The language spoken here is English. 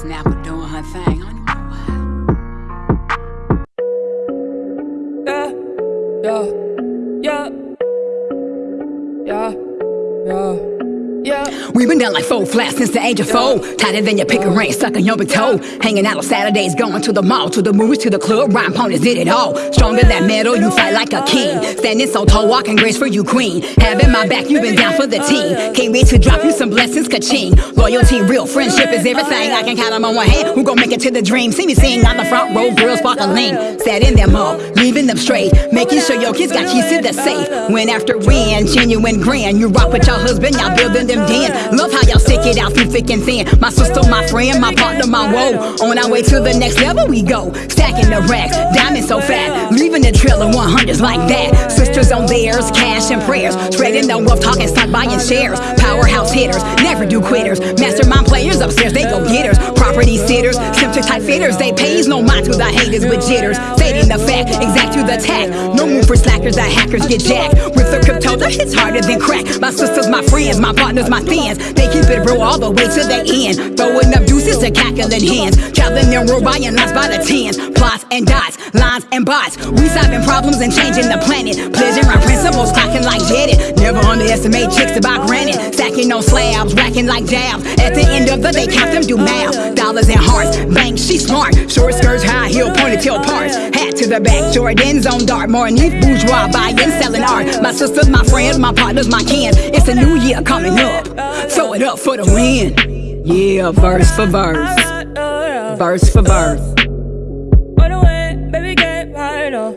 Snapper doing her thing. Know why. Yeah, yeah, We been down like four flats since the age of four. Tighter than your pick a ring, stuck on your big toe. Hanging out on Saturdays, going to the mall, to the movies, to the club. Rhyme ponies did it all. Stronger than metal, you fight like a king. Standing so tall, walking grace for you, queen. Having my back, you been down for the team. Can't wait to drop you some blessings, ka-ching. Loyalty, real friendship is everything. I can count them on one hand. Who gon' make it to the dream? See me sing on the front row, girls sparkling. Setting them up, leaving them straight. Making sure your kids got keys to the safe. When after win, genuine grand. You rock with your husband, y'all building them den. Love how y'all stick it out through thick and thin. My sister, my friend, my partner, my woe. On our way to the next level, we go. Stacking the racks, diamonds so fat. Leaving the trail of 100s like that. Sisters on theirs, cash and prayers. Spreading the wealth, talking stock, buying shares. Powerhouse hitters, never do quitters. Mastermind players upstairs, they go getters. Property sitters, symptom type fitters. They pays no mind to the haters with jitters. Stating the fact, exact to the tack. No move for slackers, the hackers get jacked. With the crypto, hits harder than crack. My sisters, my friends, my partners, my fans. They keep it real all the way to the end. Throwing up juices and cackling hands. Traveling their world buying lots by the tens. Plots and dots, lines and bots. We solving problems and changing the planet. Pleasure our principles, clocking like jetted. Never underestimate chicks about granted. Stacking on slabs, racking like jabs. At the end of the day, count them do math. Dollars and hearts, bank, she smart. Short skirts, high. To the back, Jordans on dart. More neat bourgeois, buying, selling art. My sisters, my friends, my partners, my kin. It's a new year coming up. Throw it up for the win. Yeah, verse for verse. Verse for verse. Baby, get right up.